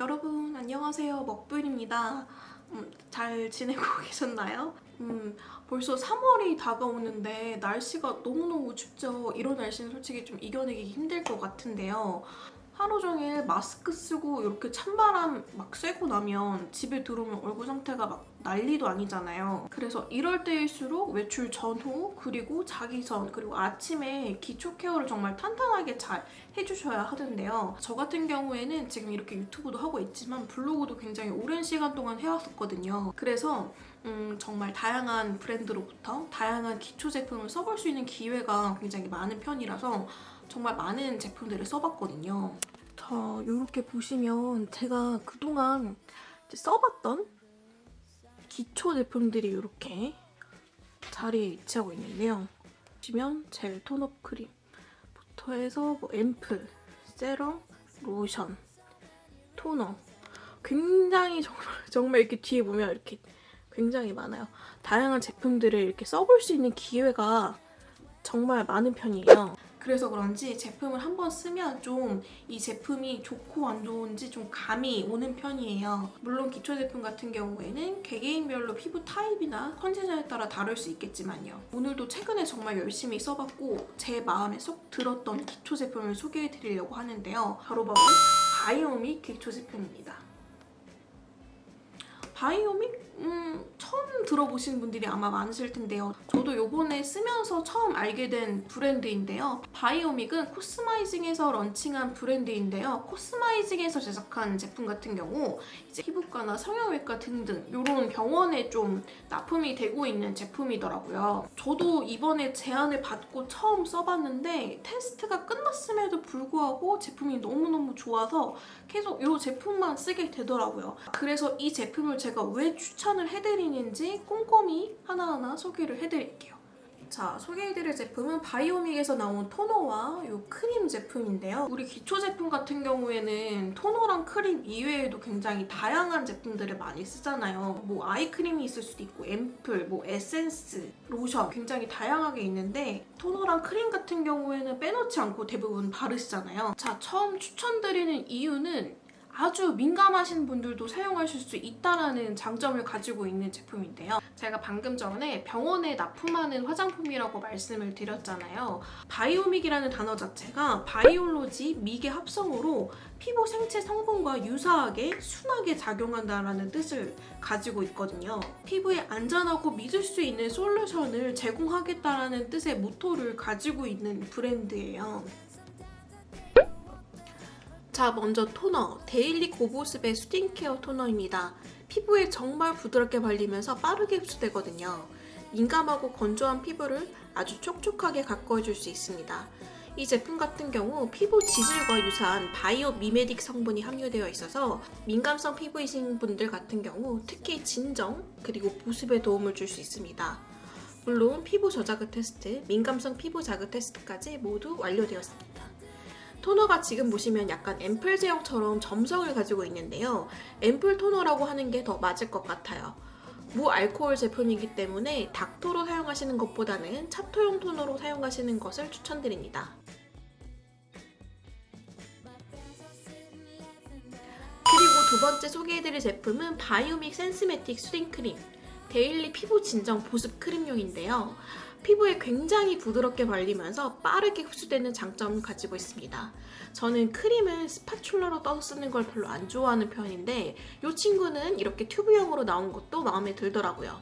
여러분 안녕하세요. 먹부인입니다. 음, 잘 지내고 계셨나요? 음, 벌써 3월이 다가오는데 날씨가 너무너무 춥죠. 이런 날씨는 솔직히 좀 이겨내기 힘들 것 같은데요. 하루 종일 마스크 쓰고 이렇게 찬바람 막 쐬고 나면 집에 들어오면 얼굴 상태가 막 난리도 아니잖아요. 그래서 이럴 때일수록 외출 전후 그리고 자기 전 그리고 아침에 기초 케어를 정말 탄탄하게 잘 해주셔야 하는데요. 저 같은 경우에는 지금 이렇게 유튜브도 하고 있지만 블로그도 굉장히 오랜 시간 동안 해왔었거든요. 그래서 음, 정말 다양한 브랜드로부터 다양한 기초 제품을 써볼 수 있는 기회가 굉장히 많은 편이라서 정말 많은 제품들을 써봤거든요. 자, 이렇게 보시면 제가 그동안 써봤던 기초 제품들이 이렇게 자리에 위치하고 있는데요. 보시면 젤 tone-up 크림부터 해서 뭐 앰플, 세럼, 로션, 토너 굉장히 정말, 정말 이렇게 뒤에 보면 이렇게 굉장히 많아요. 다양한 제품들을 이렇게 써볼 수 있는 기회가 정말 많은 편이에요. 그래서 그런지 제품을 한번 쓰면 좀 이 제품이 좋고 안 좋은지 좀 감이 오는 편이에요. 물론 기초 제품 같은 경우에는 개개인별로 피부 타입이나 컨디션에 따라 다를 수 있겠지만요. 오늘도 최근에 정말 열심히 써봤고 제 마음에 쏙 들었던 기초 제품을 소개해드리려고 하는데요. 바로 바로 바이오믹 기초 제품입니다. 바이오믹? 음, 처음 들어보신 분들이 아마 많으실 텐데요. 저도 요번에 쓰면서 처음 알게 된 브랜드인데요. 바이오믹은 코스마이징에서 런칭한 브랜드인데요. 코스마이징에서 제작한 제품 같은 경우 이제 피부과나 성형외과 등등 이런 병원에 좀 납품이 되고 있는 제품이더라고요. 저도 이번에 제안을 받고 처음 써봤는데 테스트가 끝났음에도 불구하고 제품이 너무너무 좋아서 계속 이 제품만 쓰게 되더라고요. 그래서 이 제품을 제가 왜 추천을 해드리는지 꼼꼼히 하나하나 소개를 해드릴게요. 자, 소개해드릴 제품은 바이오믹에서 나온 토너와 이 크림 제품인데요. 우리 기초 제품 같은 경우에는 토너랑 크림 이외에도 굉장히 다양한 제품들을 많이 쓰잖아요. 뭐 아이크림이 있을 수도 있고 앰플, 뭐 에센스, 로션 굉장히 다양하게 있는데 토너랑 크림 같은 경우에는 빼놓지 않고 대부분 바르시잖아요. 자, 처음 추천드리는 이유는 아주 민감하신 분들도 사용하실 수 있다는 장점을 가지고 있는 제품인데요. 제가 방금 전에 병원에 납품하는 화장품이라고 말씀을 드렸잖아요. 바이오믹이라는 단어 자체가 바이올로지, 미의 합성으로 피부 생체 성분과 유사하게 순하게 작용한다는 뜻을 가지고 있거든요. 피부에 안전하고 믿을 수 있는 솔루션을 제공하겠다는 뜻의 모토를 가지고 있는 브랜드예요. 자 먼저 토너 daily 고보습의 soothing care 토너입니다. 피부에 정말 부드럽게 발리면서 빠르게 흡수되거든요. 민감하고 건조한 피부를 아주 촉촉하게 가꿔줄 수 있습니다. 이 제품 같은 경우 피부 지질과 유사한 biomimetic 성분이 함유되어 있어서 민감성 피부이신 분들 같은 경우 특히 진정 그리고 보습에 도움을 줄 수 있습니다. 물론 피부 저자극 테스트, 민감성 피부 자극 테스트까지 모두 완료되었습니다. 토너가 지금 보시면 약간 앰플 제형처럼 점성을 가지고 있는데요. 앰플 토너라고 하는 게 더 맞을 것 같아요. 무알코올 제품이기 때문에 닥토로 사용하시는 것보다는 챱토용 토너로 사용하시는 것을 추천드립니다. 그리고 두 번째 소개해드릴 제품은 바이오믹 센스매틱 soothing 크림 daily 피부 진정 보습 크림용인데요. 피부에 굉장히 부드럽게 발리면서 빠르게 흡수되는 장점을 가지고 있습니다. 저는 크림을 spatula로 떠서 쓰는 걸 별로 안 좋아하는 편인데 이 친구는 이렇게 튜브형으로 나온 것도 마음에 들더라고요.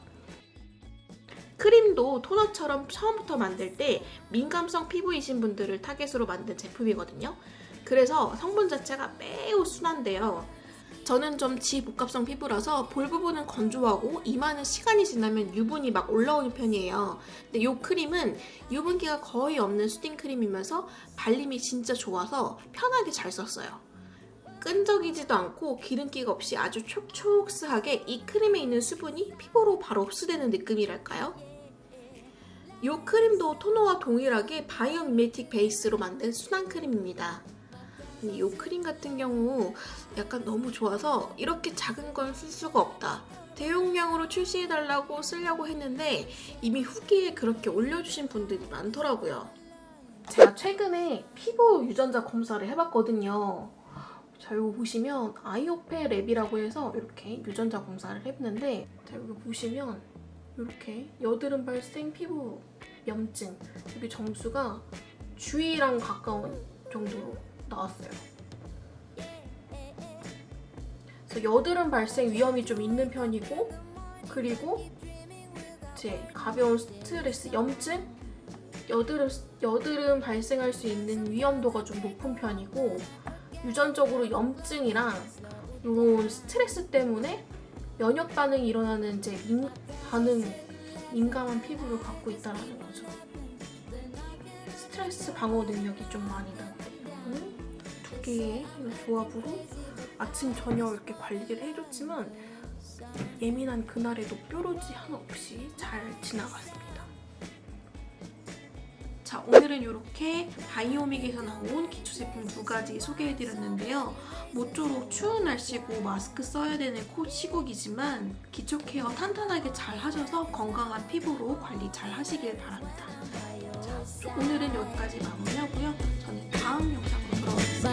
크림도 토너처럼 처음부터 만들 때 민감성 피부이신 분들을 타겟으로 만든 제품이거든요. 그래서 성분 자체가 매우 순한데요. 저는 좀 지복합성 피부라서 볼 부분은 건조하고 이마는 시간이 지나면 유분이 막 올라오는 편이에요. 근데 이 크림은 유분기가 거의 없는 수딩 크림이면서 발림이 진짜 좋아서 편하게 잘 썼어요. 끈적이지도 않고 기름기가 없이 아주 촉촉스하게 이 크림에 있는 수분이 피부로 바로 흡수되는 느낌이랄까요? 이 크림도 토너와 동일하게 바이오미메틱 베이스로 만든 순한 크림입니다. 이 크림 같은 경우 약간 너무 좋아서 이렇게 작은 건 쓸 수가 없다. 대용량으로 출시해달라고 쓰려고 했는데 이미 후기에 그렇게 올려주신 분들이 많더라고요. 제가 최근에 피부 유전자 검사를 해봤거든요. 자, 이거 보시면 아이오페 랩이라고 해서 이렇게 유전자 검사를 했는데 자, 여기 보시면 이렇게 여드름 발생 피부 염증 여기 점수가 주의랑 가까운 정도로 나왔어요. 그래서 여드름 발생 위험이 좀 있는 편이고 그리고 이제 가벼운 스트레스, 염증, 여드름 여드름 발생할 수 있는 위험도가 좀 높은 편이고 유전적으로 염증이랑 이런 스트레스 때문에 면역 반응이 일어나는 이제 민, 반응 민감한 피부를 갖고 있다라는 거죠. 스트레스 방어 능력이 좀 많이. 두 이 조합으로 아침 저녁 이렇게 관리를 해줬지만 예민한 그날에도 뾰루지 하나 없이 잘 지나갔습니다. 자 오늘은 이렇게 바이오믹에서 나온 기초 제품 두 가지 소개해드렸는데요. 모쪼록 추운 날씨고 마스크 써야 되는 코 시국이지만 기초 케어 탄탄하게 잘 하셔서 건강한 피부로 관리 잘 하시길 바랍니다. 오늘은 여기까지 마무리하고요. 저는 다음 영상으로 돌아오겠습니다.